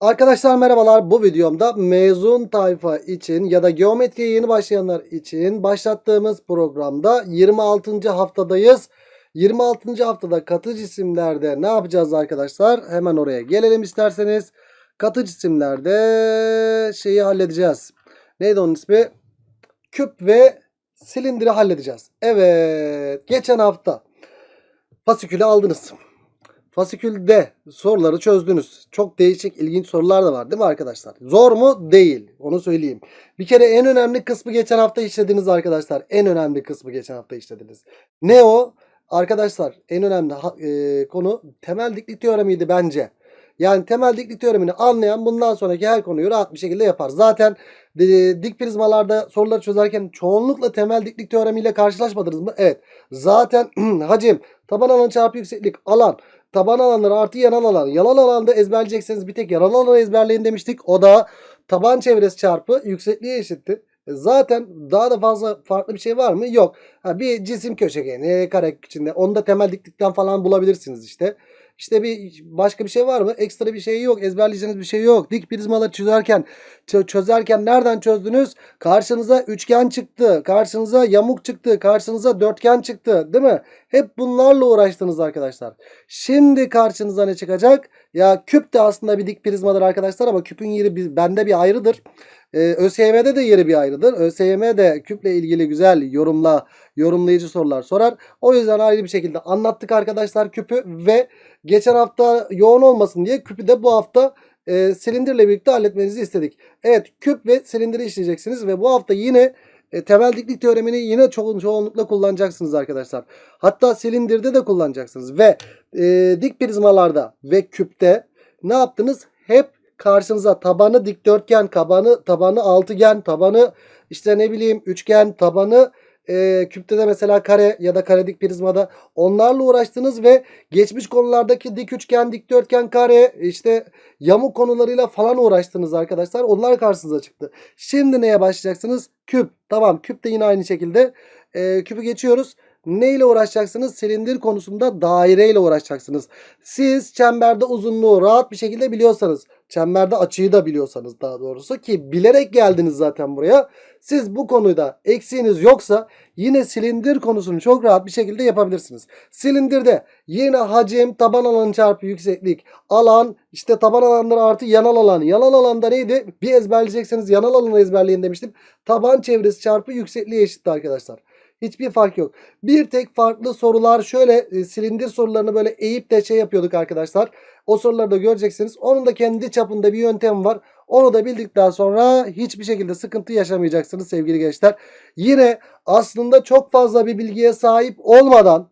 Arkadaşlar merhabalar. Bu videomda mezun tayfa için ya da geometriye yeni başlayanlar için başlattığımız programda 26. haftadayız. 26. haftada katı cisimlerde ne yapacağız arkadaşlar? Hemen oraya gelelim isterseniz. Katı cisimlerde şeyi halledeceğiz. Neydi onun ismi? Küp ve silindiri halledeceğiz. Evet. Geçen hafta fasikülü aldınız. Fasikülde soruları çözdünüz. Çok değişik, ilginç sorular da var değil mi arkadaşlar? Zor mu? Değil. Onu söyleyeyim. Bir kere en önemli kısmı geçen hafta işlediniz arkadaşlar. En önemli kısmı geçen hafta işlediniz. Ne o? Arkadaşlar en önemli e, konu temel diklik teoremiydi bence. Yani temel diklik teoremini anlayan bundan sonraki her konuyu rahat bir şekilde yapar. Zaten e, dik prizmalarda soruları çözerken çoğunlukla temel diklik teoremiyle karşılaşmadınız mı? Evet. Zaten hacim, taban alan çarpı yükseklik, alan, taban alanları artı yanal alan. Yanal alanda ezberleyecekseniz bir tek yanal alanı ezberleyin demiştik. O da taban çevresi çarpı yüksekliğe eşittir. E, zaten daha da fazla farklı bir şey var mı? Yok. Ha, bir cisim köşegeni kare içinde. Onu da temel diklikten falan bulabilirsiniz işte. İşte bir başka bir şey var mı? Ekstra bir şey yok. Ezberleyeceğiniz bir şey yok. Dik prizmaları çözerken çözerken nereden çözdünüz? Karşınıza üçgen çıktı. Karşınıza yamuk çıktı. Karşınıza dörtgen çıktı. Değil mi? Hep bunlarla uğraştınız arkadaşlar. Şimdi karşınıza ne çıkacak? Ya küp de aslında bir dik prizmadır arkadaşlar ama küpün yeri bende bir ayrıdır. Ee, ÖSYM'de de yeri bir ayrıdır. ÖSYM de küple ilgili güzel yorumla yorumlayıcı sorular sorar. O yüzden ayrı bir şekilde anlattık arkadaşlar küpü ve geçen hafta yoğun olmasın diye küpü de bu hafta e, silindirle birlikte halletmenizi istedik. Evet küp ve silindiri işleyeceksiniz ve bu hafta yine e, temel diklik teoremini yine ço çoğunlukla kullanacaksınız arkadaşlar. Hatta silindirde de kullanacaksınız ve e, dik prizmalarda ve küpte ne yaptınız? Hep karşınıza tabanı dikdörtgen, tabanı tabanı altıgen, tabanı işte ne bileyim üçgen, tabanı e, küpte de mesela kare ya da karedik prizmada onlarla uğraştınız ve geçmiş konulardaki dik üçgen, dikdörtgen, kare işte yamuk konularıyla falan uğraştınız arkadaşlar. Onlar karşınıza çıktı. Şimdi neye başlayacaksınız? Küp. Tamam küp de yine aynı şekilde. E, küpü geçiyoruz. Ne ile uğraşacaksınız? Silindir konusunda daire ile uğraşacaksınız. Siz çemberde uzunluğu rahat bir şekilde biliyorsanız, çemberde açıyı da biliyorsanız daha doğrusu ki bilerek geldiniz zaten buraya. Siz bu konuda eksiğiniz yoksa yine silindir konusunu çok rahat bir şekilde yapabilirsiniz. Silindirde yine hacim, taban alanı çarpı yükseklik, alan, işte taban alanları artı yanal alan. Yanal alanda neydi? Bir ezberleyecekseniz yanal alanı ezberleyin demiştim. Taban çevresi çarpı yüksekliği eşitti arkadaşlar. Hiçbir fark yok. Bir tek farklı sorular şöyle e, silindir sorularını böyle eğip de şey yapıyorduk arkadaşlar. O soruları da göreceksiniz. Onun da kendi çapında bir yöntem var. Onu da bildikten sonra hiçbir şekilde sıkıntı yaşamayacaksınız sevgili gençler. Yine aslında çok fazla bir bilgiye sahip olmadan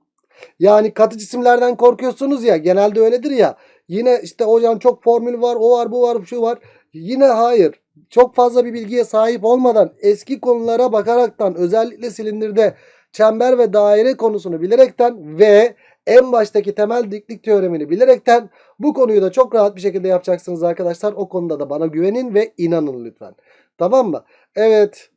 yani katı cisimlerden korkuyorsunuz ya genelde öyledir ya. Yine işte hocam çok formül var o var bu var şu var. Yine hayır çok fazla bir bilgiye sahip olmadan eski konulara bakaraktan özellikle silindirde çember ve daire konusunu bilerekten ve en baştaki temel diklik teoremini bilerekten bu konuyu da çok rahat bir şekilde yapacaksınız arkadaşlar. O konuda da bana güvenin ve inanın lütfen. Tamam mı? Evet.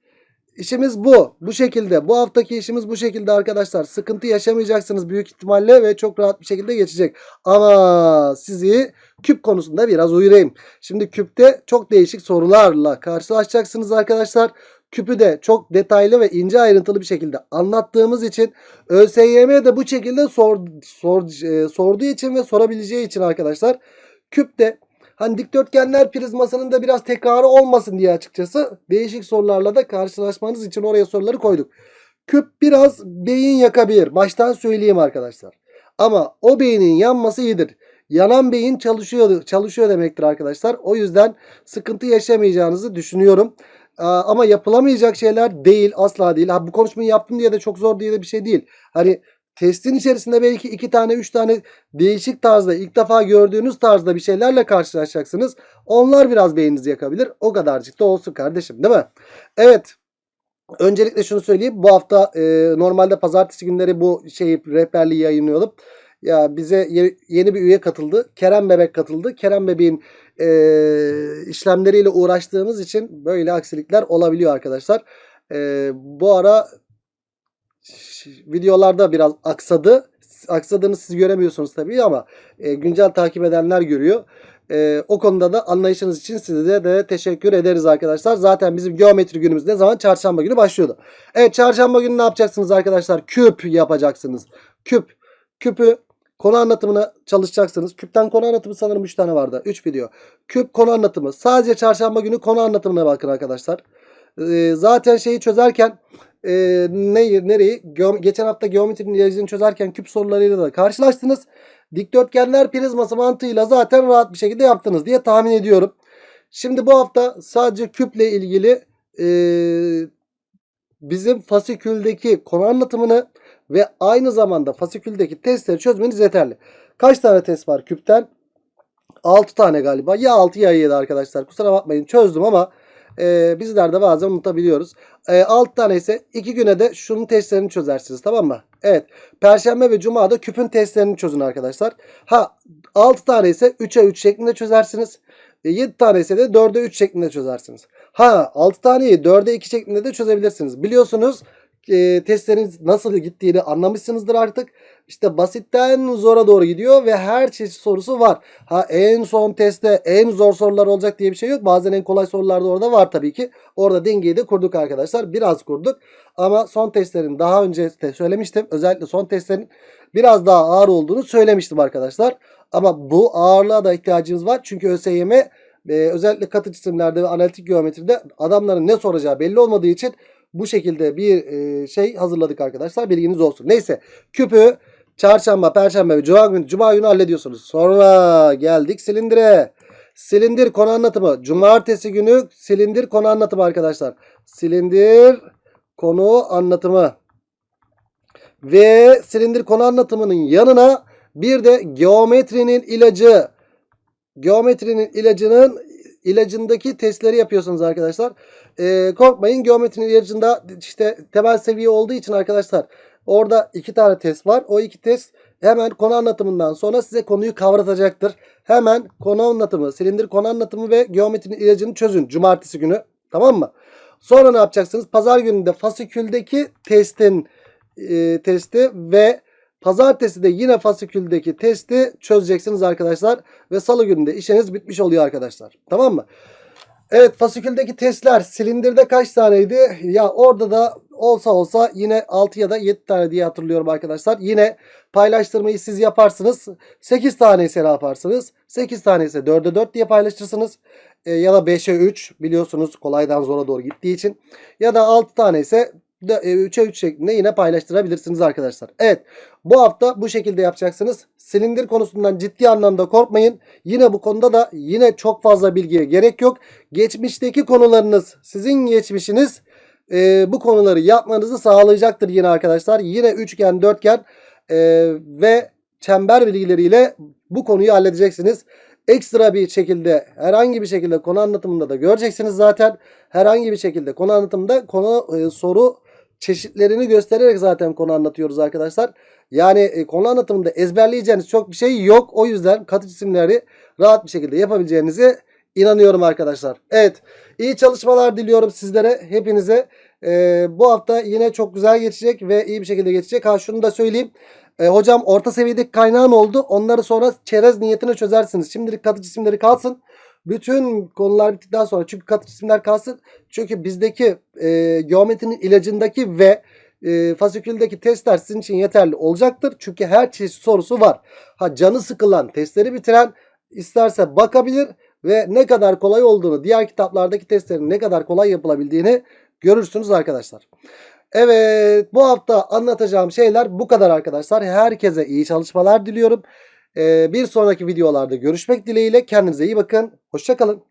İşimiz bu. Bu şekilde. Bu haftaki işimiz bu şekilde arkadaşlar. Sıkıntı yaşamayacaksınız büyük ihtimalle ve çok rahat bir şekilde geçecek. Ama sizi küp konusunda biraz uyarayım. Şimdi küpte çok değişik sorularla karşılaşacaksınız arkadaşlar. Küpü de çok detaylı ve ince ayrıntılı bir şekilde anlattığımız için ÖSYM de bu şekilde sor, sor, e, sorduğu için ve sorabileceği için arkadaşlar küpte Hani dikdörtgenler prizmasının da biraz tekrarı olmasın diye açıkçası değişik sorularla da karşılaşmanız için oraya soruları koyduk. Küp biraz beyin yakabilir. Baştan söyleyeyim arkadaşlar. Ama o beynin yanması iyidir. Yanan beyin çalışıyor, çalışıyor demektir arkadaşlar. O yüzden sıkıntı yaşamayacağınızı düşünüyorum. Ama yapılamayacak şeyler değil asla değil. Ha, bu konuşmayı yaptım diye de çok zor diye de bir şey değil. Hani testin içerisinde belki iki tane üç tane değişik tarzda ilk defa gördüğünüz tarzda bir şeylerle karşılaşacaksınız. Onlar biraz beyninizi yakabilir. O kadarcık da olsun kardeşim değil mi? Evet. Öncelikle şunu söyleyeyim. Bu hafta e, normalde pazartesi günleri bu şeyi rehberliği yayınlıyordum. Ya bize yeni bir üye katıldı. Kerem Bebek katıldı. Kerem Bebek'in e, işlemleriyle uğraştığımız için böyle aksilikler olabiliyor arkadaşlar. E, bu ara videolarda biraz aksadı. Aksadığını siz göremiyorsunuz tabii ama e, güncel takip edenler görüyor. Ee, o konuda da anlayışınız için size de teşekkür ederiz arkadaşlar. Zaten bizim geometri günümüz ne zaman? Çarşamba günü başlıyordu. Evet çarşamba günü ne yapacaksınız arkadaşlar? Küp yapacaksınız. Küp. Küpü konu anlatımına çalışacaksınız. Küpten konu anlatımı sanırım 3 tane vardı. 3 video. Küp konu anlatımı. Sadece çarşamba günü konu anlatımına bakın arkadaşlar. Ee, zaten şeyi çözerken e, ne, nereyi? Geom- geçen hafta geometrinin ilacını çözerken küp sorularıyla da karşılaştınız. Dikdörtgenler prizması mantığıyla zaten rahat bir şekilde yaptınız diye tahmin ediyorum. Şimdi bu hafta sadece küple ilgili e, bizim fasiküldeki konu anlatımını ve aynı zamanda fasiküldeki testleri çözmeniz yeterli. Kaç tane test var küpten? 6 tane galiba. Ya 6 ya 7 arkadaşlar. Kusura bakmayın çözdüm ama e, bizler de bazen unutabiliyoruz. E, 6 tane ise 2 güne de şunun testlerini çözersiniz tamam mı? Evet. Perşembe ve Cuma da küpün testlerini çözün arkadaşlar. Ha 6 tane ise 3'e 3 şeklinde çözersiniz. 7 tane ise de 4'e 3 şeklinde çözersiniz. Ha 6 taneyi 4'e 2 şeklinde de çözebilirsiniz. Biliyorsunuz e, testleriniz nasıl gittiğini anlamışsınızdır artık. İşte basitten zora doğru gidiyor ve her çeşit sorusu var. Ha en son testte en zor sorular olacak diye bir şey yok. Bazen en kolay sorular da orada var tabii ki. Orada dengeyi de kurduk arkadaşlar. Biraz kurduk. Ama son testlerin daha önce de söylemiştim. Özellikle son testlerin biraz daha ağır olduğunu söylemiştim arkadaşlar. Ama bu ağırlığa da ihtiyacımız var. Çünkü ÖSYM e, özellikle katı cisimlerde ve analitik geometride adamların ne soracağı belli olmadığı için bu şekilde bir e, şey hazırladık arkadaşlar. Bilginiz olsun. Neyse küpü çarşamba, perşembe ve cuma günü, cuma günü hallediyorsunuz. Sonra geldik silindire. Silindir konu anlatımı. Cumartesi günü silindir konu anlatımı arkadaşlar. Silindir konu anlatımı. Ve silindir konu anlatımının yanına bir de geometrinin ilacı. Geometrinin ilacının ilacındaki testleri yapıyorsunuz arkadaşlar. Ee, korkmayın geometrinin ilacında işte temel seviye olduğu için arkadaşlar orada iki tane test var. O iki test hemen konu anlatımından sonra size konuyu kavratacaktır. Hemen konu anlatımı, silindir konu anlatımı ve geometrinin ilacını çözün cumartesi günü. Tamam mı? Sonra ne yapacaksınız? Pazar gününde fasiküldeki testin e, testi ve pazartesi de yine fasiküldeki testi çözeceksiniz arkadaşlar. Ve salı gününde işiniz bitmiş oluyor arkadaşlar. Tamam mı? Evet fasiküldeki testler silindirde kaç taneydi? Ya orada da olsa olsa yine 6 ya da 7 tane diye hatırlıyorum arkadaşlar. Yine paylaştırmayı siz yaparsınız. 8 tane ise ne yaparsınız? 8 tane ise 4'e 4 diye paylaşırsınız. E, ya da 5'e 3 biliyorsunuz kolaydan zora doğru gittiği için. Ya da 6 tane ise 3'e 3 şeklinde yine paylaştırabilirsiniz arkadaşlar. Evet bu hafta bu şekilde yapacaksınız. Silindir konusundan ciddi anlamda korkmayın. Yine bu konuda da yine çok fazla bilgiye gerek yok. Geçmişteki konularınız sizin geçmişiniz e, bu konuları yapmanızı sağlayacaktır yine arkadaşlar. Yine üçgen, dörtgen e, ve çember bilgileriyle bu konuyu halledeceksiniz. Ekstra bir şekilde herhangi bir şekilde konu anlatımında da göreceksiniz zaten. Herhangi bir şekilde konu anlatımında konu e, soru çeşitlerini göstererek zaten konu anlatıyoruz arkadaşlar. Yani e, konu anlatımında ezberleyeceğiniz çok bir şey yok. O yüzden katı cisimleri rahat bir şekilde yapabileceğinize inanıyorum arkadaşlar. Evet iyi çalışmalar diliyorum sizlere hepinize. E, bu hafta yine çok güzel geçecek ve iyi bir şekilde geçecek. Ha şunu da söyleyeyim. E, hocam orta seviyedeki kaynağın oldu. Onları sonra çerez niyetine çözersiniz. Şimdilik katı cisimleri kalsın. Bütün konular bittikten sonra çünkü katı cisimler kalsın. Çünkü bizdeki e, geometrinin ilacındaki ve e, fasiküldeki testler sizin için yeterli olacaktır. Çünkü her çeşit sorusu var. Ha canı sıkılan, testleri bitiren isterse bakabilir ve ne kadar kolay olduğunu, diğer kitaplardaki testlerin ne kadar kolay yapılabildiğini görürsünüz arkadaşlar. Evet bu hafta anlatacağım şeyler bu kadar arkadaşlar. Herkese iyi çalışmalar diliyorum. Ee, bir sonraki videolarda görüşmek dileğiyle. Kendinize iyi bakın. Hoşçakalın.